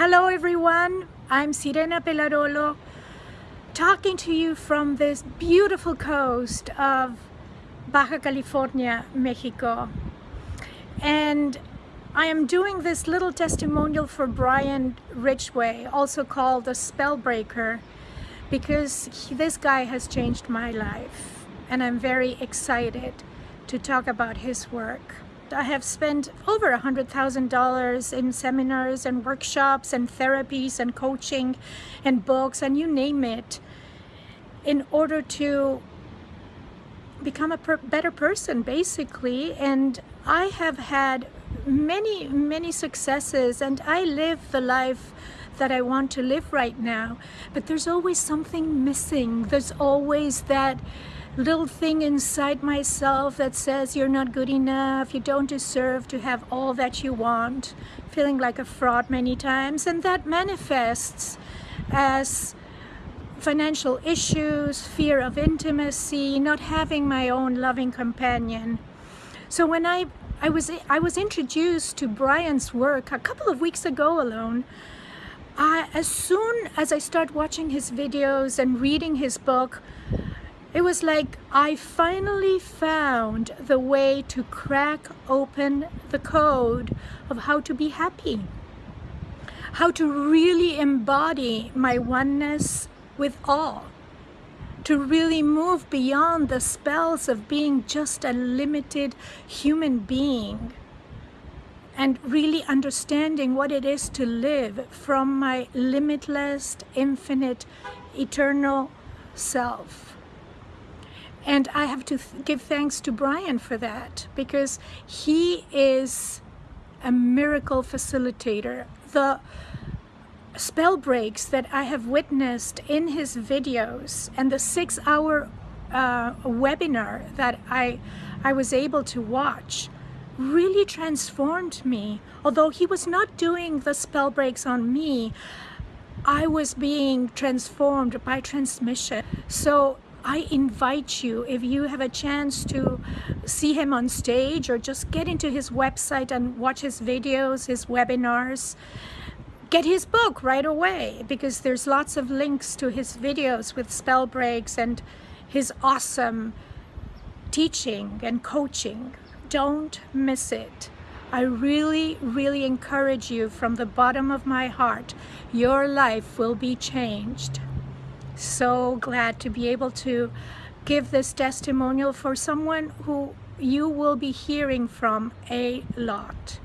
Hello everyone, I'm Sirena Pelarolo talking to you from this beautiful coast of Baja California, Mexico. And I am doing this little testimonial for Brian Ridgway, also called the Spellbreaker, because he, this guy has changed my life. And I'm very excited to talk about his work. I have spent over a $100,000 in seminars and workshops and therapies and coaching and books and you name it in order to become a per better person basically. And I have had many many successes and I live the life that I want to live right now. But there's always something missing. There's always that little thing inside myself that says you're not good enough, you don't deserve to have all that you want, feeling like a fraud many times, and that manifests as financial issues, fear of intimacy, not having my own loving companion. So when I, I, was, I was introduced to Brian's work a couple of weeks ago alone, I, as soon as I start watching his videos and reading his book, it was like I finally found the way to crack open the code of how to be happy. How to really embody my oneness with all. To really move beyond the spells of being just a limited human being and really understanding what it is to live from my limitless, infinite, eternal self. And I have to th give thanks to Brian for that because he is a miracle facilitator. The spell breaks that I have witnessed in his videos and the six hour uh, webinar that I, I was able to watch really transformed me. Although he was not doing the spell breaks on me, I was being transformed by transmission. So I invite you, if you have a chance to see him on stage or just get into his website and watch his videos, his webinars, get his book right away because there's lots of links to his videos with spell breaks and his awesome teaching and coaching. Don't miss it. I really, really encourage you from the bottom of my heart. Your life will be changed so glad to be able to give this testimonial for someone who you will be hearing from a lot.